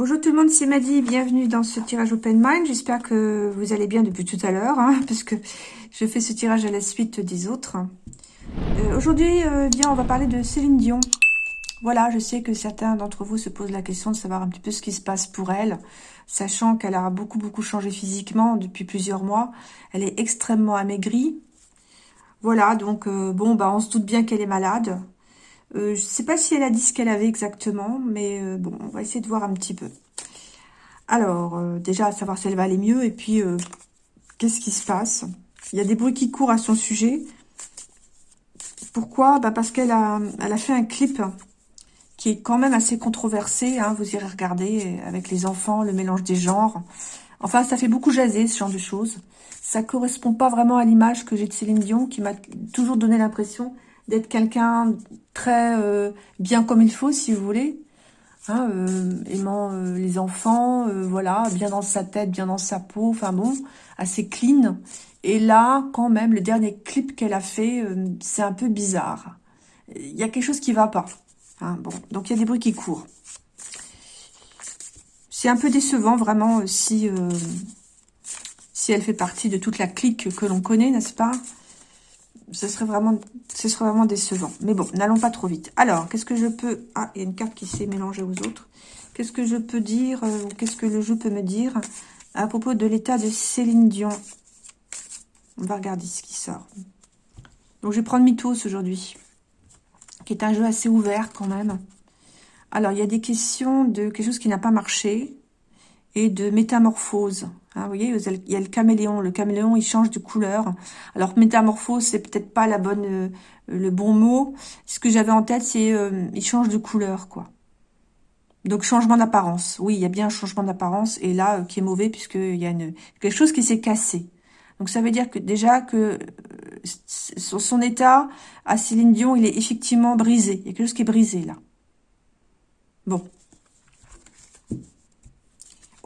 Bonjour tout le monde, c'est Maddy, bienvenue dans ce tirage Open Mind. J'espère que vous allez bien depuis tout à l'heure, hein, parce que je fais ce tirage à la suite des autres. Euh, Aujourd'hui, euh, bien, on va parler de Céline Dion. Voilà, je sais que certains d'entre vous se posent la question de savoir un petit peu ce qui se passe pour elle, sachant qu'elle a beaucoup, beaucoup changé physiquement depuis plusieurs mois. Elle est extrêmement amaigrie. Voilà, donc, euh, bon, bah, on se doute bien qu'elle est malade. Euh, je ne sais pas si elle a dit ce qu'elle avait exactement, mais euh, bon, on va essayer de voir un petit peu. Alors, euh, déjà, savoir si elle va aller mieux, et puis, qu'est-ce qui se passe? Il y a des bruits qui courent à son sujet. Pourquoi? Bah Parce qu'elle a, elle a fait un clip qui est quand même assez controversé, hein, vous irez regarder, avec les enfants, le mélange des genres. Enfin, ça fait beaucoup jaser, ce genre de choses. Ça correspond pas vraiment à l'image que j'ai de Céline Dion, qui m'a toujours donné l'impression d'être quelqu'un très euh, bien comme il faut, si vous voulez. Hein, euh, aimant euh, les enfants, voilà, bien dans sa tête, bien dans sa peau, enfin bon, assez clean. Et là, quand même, le dernier clip qu'elle a fait, c'est un peu bizarre. Il y a quelque chose qui va pas. Hein, bon, donc il y a des bruits qui courent. C'est un peu décevant, vraiment, si elle fait partie de toute la clique que l'on connaît, n'est-ce pas? Ce serait vraiment, décevant. Mais bon, n'allons pas trop vite. Alors, qu'est-ce que je peux... Ah, il y a une carte qui s'est mélangée aux autres. Qu'est-ce que je peux dire, euh, qu'est-ce que le jeu peut me dire à propos de l'état de Céline Dion? On va regarder ce qui sort. Donc, je vais prendre Mythos aujourd'hui, qui est un jeu assez ouvert quand même. Alors, il y a des questions de quelque chose qui n'a pas marché et de métamorphose. Hein, vous voyez, il y a le caméléon. Le caméléon, il change de couleur. Alors, métamorphose, c'est peut-être pas la bonne, euh, le bon mot. Ce que j'avais en tête, c'est euh, il change de couleur, quoi. Donc, changement d'apparence. Oui, il y a bien un changement d'apparence. Et là, euh, qui est mauvais, puisqu'il y a une, quelque chose qui s'est cassé. Donc, ça veut dire que déjà que son état à Céline Dion, il est effectivement brisé. Il y a quelque chose qui est brisé, là. Bon,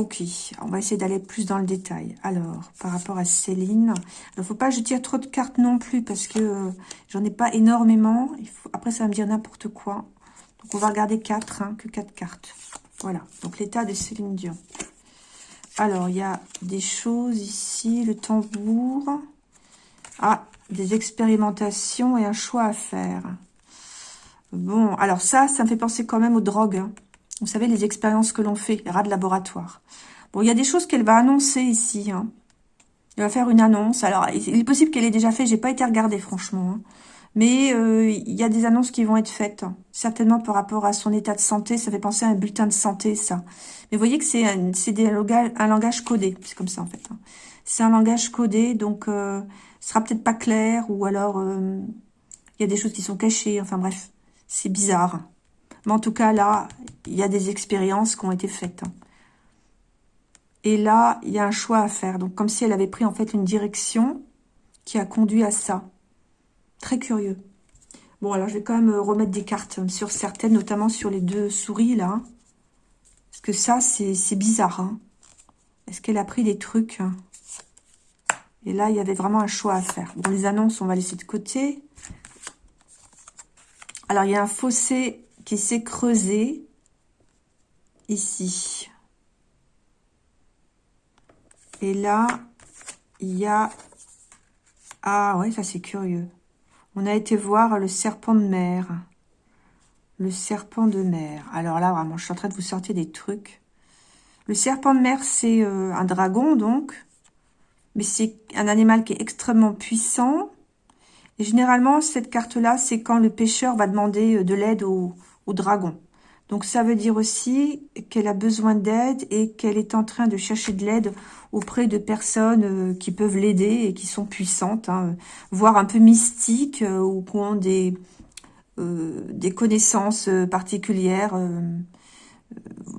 Ok, on va essayer d'aller plus dans le détail. Alors, par rapport à Céline, il ne faut pas que je tire trop de cartes non plus parce que euh, j'en ai pas énormément. Après, ça va me dire n'importe quoi. Donc, on va regarder 4, hein, que 4 cartes. Voilà, donc l'état de Céline Dion. Alors, il y a des choses ici, le tambour. Ah, des expérimentations et un choix à faire. Bon, alors ça, ça me fait penser quand même aux drogues. Hein. Vous savez, les expériences que l'on fait, les rats de laboratoire. Bon, il y a des choses qu'elle va annoncer ici. Hein. Elle va faire une annonce. Alors, il est possible qu'elle ait déjà fait. J'ai pas été regardée, franchement. Hein. Mais euh, il y a des annonces qui vont être faites. Certainement par rapport à son état de santé. Ça fait penser à un bulletin de santé, ça. Mais vous voyez que c'est un, un langage codé. C'est comme ça, en fait. Hein. C'est un langage codé, donc euh, ce sera peut-être pas clair. Ou alors, euh, il y a des choses qui sont cachées. Enfin bref, c'est bizarre. Mais en tout cas, là, il y a des expériences qui ont été faites. Hein. Et là, il y a un choix à faire. Donc, comme si elle avait pris en fait une direction qui a conduit à ça. Très curieux. Bon, alors je vais quand même remettre des cartes sur certaines, notamment sur les deux souris, là. Parce que ça, c'est bizarre. Hein. Est-ce qu'elle a pris des trucs hein? Et là, il y avait vraiment un choix à faire. Bon, les annonces, on va laisser de côté. Alors, il y a un fossé qui s'est creusé ici. Et là, il y a... Ah ouais, ça c'est curieux. On a été voir le serpent de mer. Le serpent de mer. Alors là, vraiment, je suis en train de vous sortir des trucs. Le serpent de mer, c'est euh, un dragon, donc. Mais c'est un animal qui est extrêmement puissant. Et généralement, cette carte-là, c'est quand le pêcheur va demander euh, de l'aide au, dragon. Donc ça veut dire aussi qu'elle a besoin d'aide et qu'elle est en train de chercher de l'aide auprès de personnes euh, qui peuvent l'aider et qui sont puissantes, hein, voire un peu mystiques euh, ou qui ont des, euh, des connaissances particulières.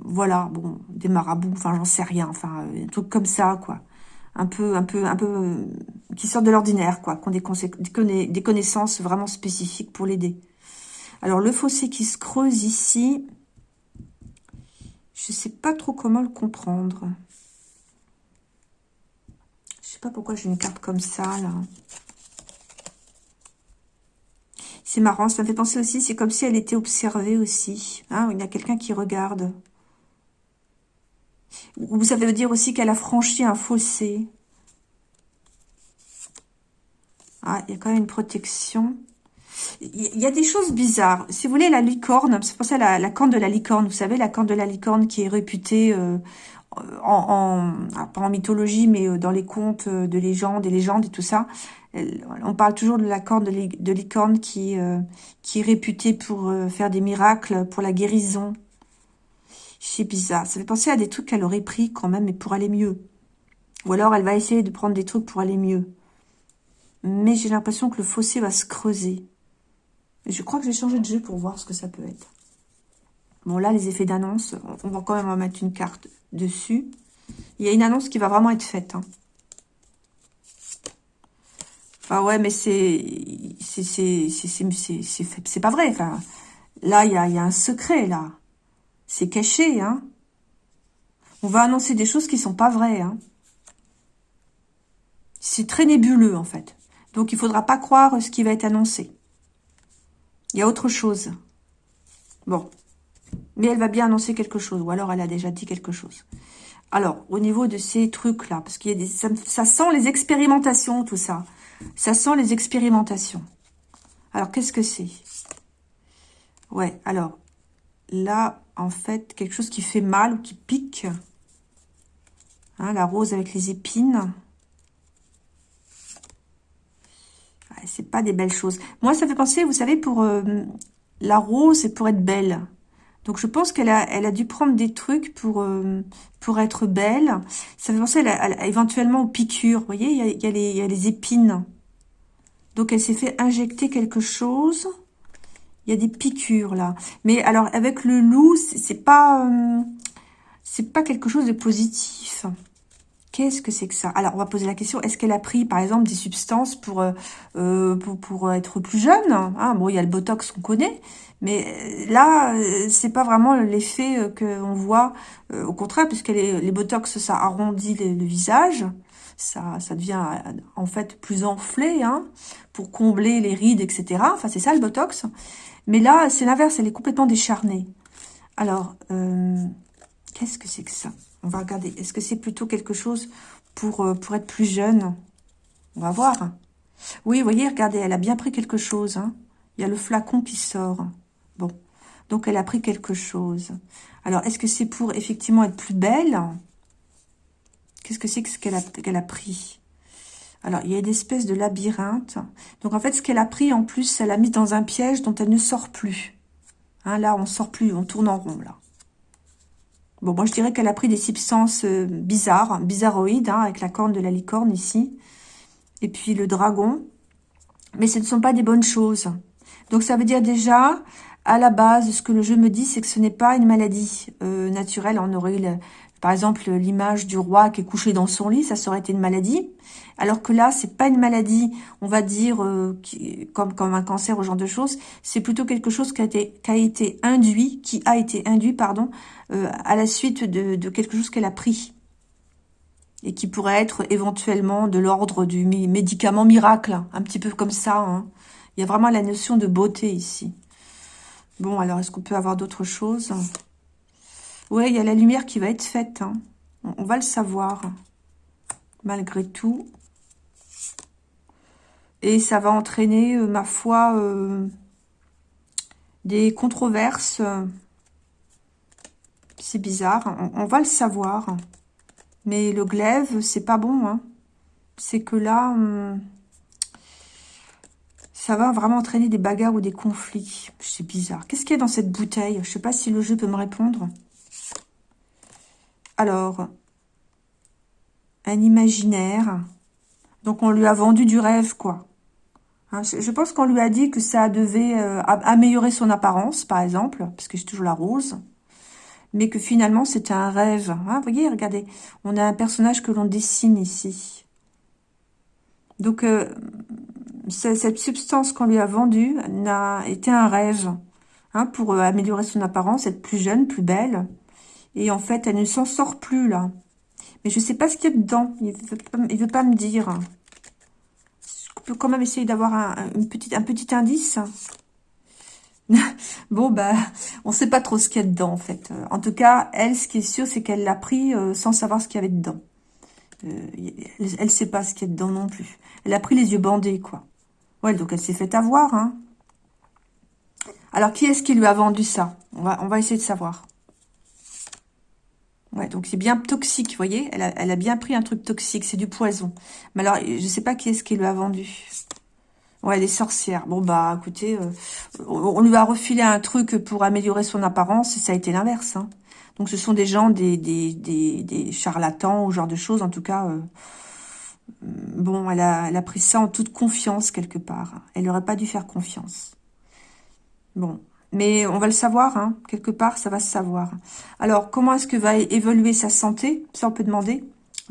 voilà, bon, des marabouts, enfin j'en sais rien, enfin un truc comme ça, quoi. Un peu, un peu, un peu, qui sortent de l'ordinaire, quoi, qui ont des, des connaissances vraiment spécifiques pour l'aider. Alors, le fossé qui se creuse ici, je ne sais pas trop comment le comprendre. Je ne sais pas pourquoi j'ai une carte comme ça, là. C'est marrant, ça me fait penser aussi, c'est comme si elle était observée aussi. Hein, il y a quelqu'un qui regarde. Ou ça veut dire aussi qu'elle a franchi un fossé. Ah, il y a quand même une protection. Il y a des choses bizarres. Si vous voulez, la licorne, c'est pour ça la, la corne de la licorne. Vous savez, la corne de la licorne qui est réputée euh, en, ah, pas en mythologie, mais euh, dans les contes de légendes, des légendes et tout ça. On parle toujours de la corne de, licorne qui, euh, qui est réputée pour faire des miracles, pour la guérison. C'est bizarre. Ça fait penser à des trucs qu'elle aurait pris quand même, mais pour aller mieux. Ou alors, elle va essayer de prendre des trucs pour aller mieux. Mais j'ai l'impression que le fossé va se creuser. Je crois que je vais changer de jeu pour voir ce que ça peut être. Bon, là, les effets d'annonce, on va quand même en mettre une carte dessus. Il y a une annonce qui va vraiment être faite. Hein. Ah ouais, mais c'est c'est pas vrai. Enfin, là, il y a, y a un secret, là. C'est caché, hein. On va annoncer des choses qui sont pas vraies, hein. C'est très nébuleux, en fait. Donc, il faudra pas croire ce qui va être annoncé. Il y a autre chose. Bon. Mais elle va bien annoncer quelque chose. Ou alors, elle a déjà dit quelque chose. Alors, au niveau de ces trucs-là, parce qu'il y a des... Ça, sent les expérimentations, tout ça. Ça sent les expérimentations. Alors, qu'est-ce que c'est? Ouais, alors, là, en fait, quelque chose qui fait mal ou qui pique. Hein, la rose avec les épines. C'est pas des belles choses. Moi, ça fait penser, vous savez, pour euh, la rose, c'est pour être belle. Donc, je pense qu'elle a, elle a dû prendre des trucs pour, euh, pour être belle. Ça fait penser éventuellement aux piqûres. Vous voyez, il y a, a, il y a les épines. Donc, elle s'est fait injecter quelque chose. Il y a des piqûres, là. Mais alors, avec le loup, c'est pas... Euh, c'est pas quelque chose de positif. Qu'est-ce que c'est que ça? Alors, on va poser la question, est-ce qu'elle a pris, par exemple, des substances pour, euh, euh, pour, être plus jeune? Ah, Bon, il y a le Botox qu'on connaît, mais euh, là, c'est pas vraiment l'effet qu'on voit. au contraire, puisque les, les Botox, ça arrondit le, visage, ça, ça devient en fait plus enflé, hein, pour combler les rides, etc. Enfin, c'est ça le Botox. Mais là, c'est l'inverse, elle est complètement décharnée. Alors, qu'est-ce que c'est que ça? On va regarder. Est-ce que c'est plutôt quelque chose pour, euh, pour être plus jeune? On va voir. Oui, vous voyez, regardez, elle a bien pris quelque chose. Hein. Il y a le flacon qui sort. Bon, donc elle a pris quelque chose. Alors, est-ce que c'est pour effectivement être plus belle? Qu'est-ce que c'est que qu'elle a, qu'elle a pris? Alors, il y a une espèce de labyrinthe. Donc, en fait, ce qu'elle a pris, en plus, elle a mis dans un piège dont elle ne sort plus. Hein, là, on sort plus, on tourne en rond, là. Bon, moi, je dirais qu'elle a pris des substances euh, bizarres, bizarroïdes, hein, avec la corne de la licorne ici. Et puis le dragon. Mais ce ne sont pas des bonnes choses. Donc, ça veut dire déjà, à la base, ce que le jeu me dit, c'est que ce n'est pas une maladie euh, naturelle. On aurait, par exemple, l'image du roi qui est couché dans son lit, ça serait une maladie. Alors que là, c'est pas une maladie, on va dire, euh, comme, un cancer ou genre de choses. C'est plutôt quelque chose qui a été, induit, qui a été induit, pardon, euh, à la suite de, quelque chose qu'elle a pris. Et qui pourrait être éventuellement de l'ordre du médicament miracle, un petit peu comme ça. Hein. Il y a vraiment la notion de beauté ici. Bon, alors, est-ce qu'on peut avoir d'autres choses? Oui, il y a la lumière qui va être faite. Hein. On va le savoir, malgré tout. Et ça va entraîner, euh, ma foi, euh, des controverses. C'est bizarre, on, va le savoir. Mais le glaive, c'est pas bon. Hein. C'est que là, ça va vraiment entraîner des bagarres ou des conflits. C'est bizarre. Qu'est-ce qu'il y a dans cette bouteille? Je sais pas si le jeu peut me répondre. Alors, un imaginaire. Donc, on lui a vendu du rêve, quoi. Hein, je pense qu'on lui a dit que ça devait euh, améliorer son apparence, par exemple, parce que c'est toujours la rose, mais que finalement c'était un rêve. Hein, vous voyez, regardez, on a un personnage que l'on dessine ici. Donc, euh, cette substance qu'on lui a vendue n'a été un rêve hein, pour euh, améliorer son apparence, être plus jeune, plus belle. Et en fait, elle ne s'en sort plus, là. Mais je ne sais pas ce qu'il y a dedans. Il ne veut, pas me dire peut quand même essayer d'avoir un, petit, indice? bon, bah, on sait pas trop ce qu'il y a dedans, en fait. En tout cas, elle, ce qui est sûr, c'est qu'elle l'a pris euh, sans savoir ce qu'il y avait dedans. Euh, elle, ne sait pas ce qu'il y a dedans non plus. Elle a pris les yeux bandés, quoi. Ouais, donc elle s'est fait avoir, hein. Alors, qui est-ce qui lui a vendu ça? On va essayer de savoir. Ouais, donc c'est bien toxique, vous voyez elle a, elle a bien pris un truc toxique, c'est du poison. Mais alors, je sais pas qui est-ce qui lui a vendu. Ouais, les sorcières. Bon, bah, écoutez, euh, on lui a refilé un truc pour améliorer son apparence et ça a été l'inverse. Hein. Donc, ce sont des gens, des, des, des, charlatans ou genre de choses. En tout cas, euh, bon, elle a, elle a pris ça en toute confiance quelque part. Elle n'aurait pas dû faire confiance. Bon, mais on va le savoir, hein. quelque part, ça va se savoir. Alors, comment est-ce que va évoluer sa santé? Ça, on peut demander.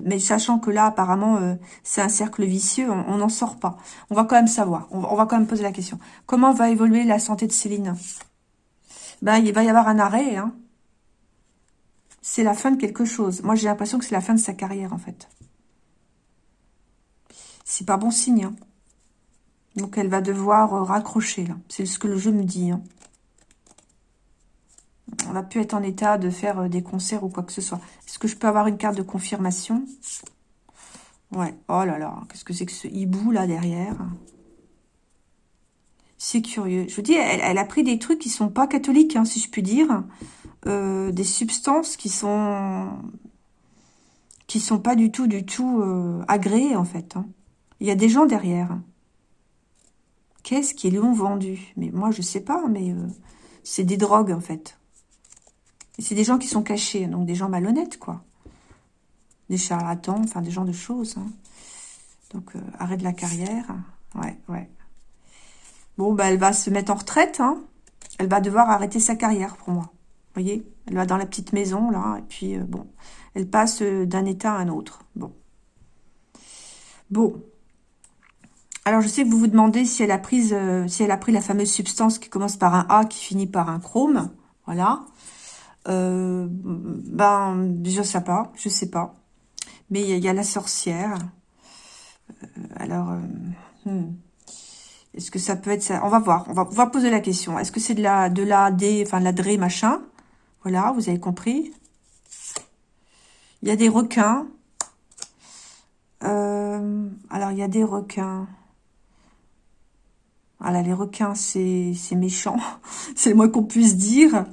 Mais sachant que là, apparemment, euh, c'est un cercle vicieux, on n'en sort pas. On va quand même savoir, on, va quand même poser la question. Comment va évoluer la santé de Céline? Ben, il va y avoir un arrêt. Hein. C'est la fin de quelque chose. Moi, j'ai l'impression que c'est la fin de sa carrière, en fait. C'est pas bon signe. Hein. Donc, elle va devoir euh, raccrocher, là. C'est ce que le jeu me dit. Hein on va plus être en état de faire euh, des concerts ou quoi que ce soit. Est-ce que je peux avoir une carte de confirmation? Ouais. Oh là là, qu'est-ce que c'est que ce hibou là derrière? C'est curieux. Je vous dis, elle, a pris des trucs qui sont pas catholiques, hein, si je puis dire. Euh, des substances qui sont qui sont pas du tout, du tout euh, agréées, en fait. Hein. Il y a des gens derrière. Qu'est-ce qu'ils ont vendu? Mais moi, je sais pas, mais c'est des drogues, en fait c'est des gens qui sont cachés, donc des gens malhonnêtes, quoi. Des charlatans, enfin des gens de choses. Hein. Donc, euh, arrêt de la carrière. Ouais, ouais. Bon, bah, elle va se mettre en retraite. Hein. Elle va devoir arrêter sa carrière, pour moi. Vous voyez? Elle va dans la petite maison, là. Et puis, euh, bon, elle passe euh, d'un état à un autre. Bon. Bon. Alors, je sais que vous vous demandez si elle a, pris, si elle a pris la fameuse substance qui commence par un A, qui finit par un chrome. Voilà. Euh, ben, je sais pas, je sais pas. Mais il y, a la sorcière. Euh, alors, euh, hmm. est-ce que ça peut être ça? On va voir, on va, on va poser la question. Est-ce que c'est de la, de la D, enfin de la DRE machin? Voilà, vous avez compris. Il y a des requins. alors, il y a des requins. Voilà, les requins, c'est méchant. c'est le moins qu'on puisse dire.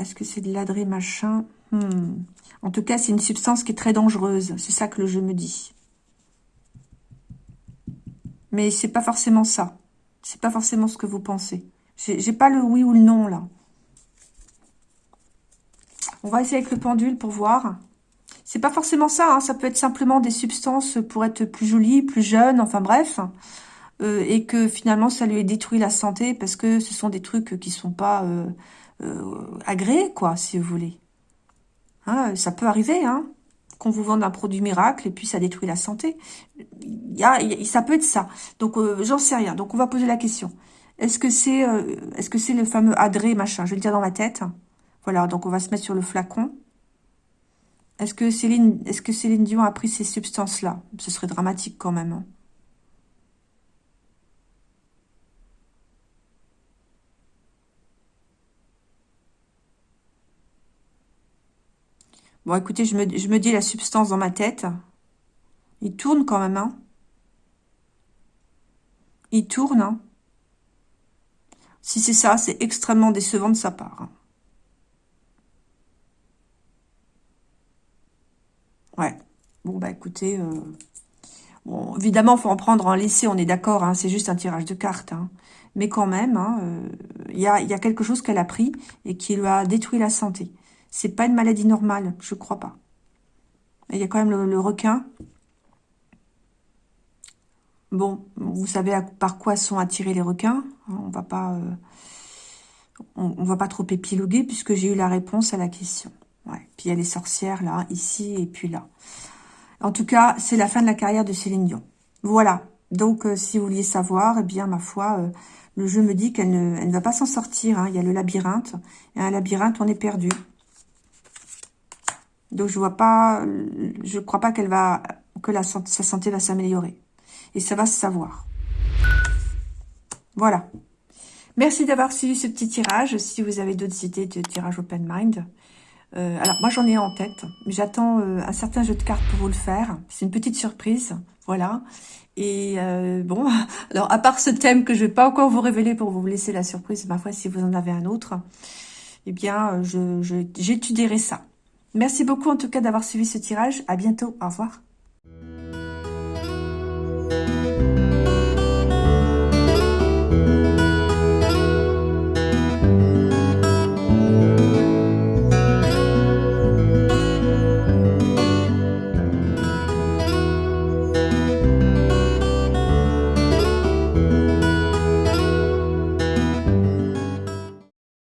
Est-ce que c'est de l'adré machin? Hmm. En tout cas, c'est une substance qui est très dangereuse. C'est ça que le jeu me dit. Mais c'est pas forcément ça. C'est pas forcément ce que vous pensez. J'ai pas le oui ou le non, là. On va essayer avec le pendule pour voir. C'est pas forcément ça. Hein. Ça peut être simplement des substances pour être plus jolie, plus jeune, enfin bref. Euh, et que finalement, ça lui ait détruit la santé parce que ce sont des trucs qui sont pas... Euh, agréé, quoi, si vous voulez. Hein, ça peut arriver, hein, qu'on vous vende un produit miracle et puis ça détruit la santé. Y a, ça peut être ça. Donc, euh, j'en sais rien. Donc, on va poser la question. Est-ce que c'est euh, est-ce que c'est le fameux adré, machin? Je vais le dire dans ma tête. Voilà, donc on va se mettre sur le flacon. Est-ce que Céline, est-ce que Céline Dion a pris ces substances-là? Ce serait dramatique quand même. Bon, écoutez, je me, je me dis la substance dans ma tête. Il tourne quand même, hein. Il tourne, hein. Si c'est ça, c'est extrêmement décevant de sa part. Ouais. Bon, bah écoutez... Euh, bon, évidemment, faut en prendre en laisser, on est d'accord, hein, c'est juste un tirage de cartes. Hein. Mais quand même, euh, il a, y a quelque chose qu'elle a pris et qui lui a détruit la santé. C'est pas une maladie normale, je crois pas. Il y a quand même le, requin. Bon, vous savez par quoi sont attirés les requins. On va pas, euh, on, va pas trop épiloguer puisque j'ai eu la réponse à la question. Ouais. Puis il y a les sorcières là, ici et puis là. En tout cas, c'est la fin de la carrière de Céline Dion. Voilà. Donc, euh, si vous vouliez savoir, eh bien, ma foi, euh, le jeu me dit qu'elle ne, va pas s'en sortir. Hein. Il y a le labyrinthe. Et un labyrinthe, on est perdu. Donc je vois pas, je crois pas qu'elle va, que la, sa santé va s'améliorer. Et ça va se savoir. Voilà. Merci d'avoir suivi ce petit tirage. Si vous avez d'autres idées de tirage open mind, euh, alors moi j'en ai en tête, j'attends euh, un certain jeu de cartes pour vous le faire. C'est une petite surprise, voilà. Et euh, bon, alors à part ce thème que je vais pas encore vous révéler pour vous laisser la surprise, ma foi si vous en avez un autre, eh bien j'étudierai je, ça. Merci beaucoup en tout cas d'avoir suivi ce tirage. À bientôt, au revoir.